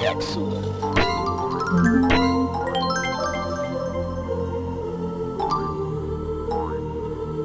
Excellent.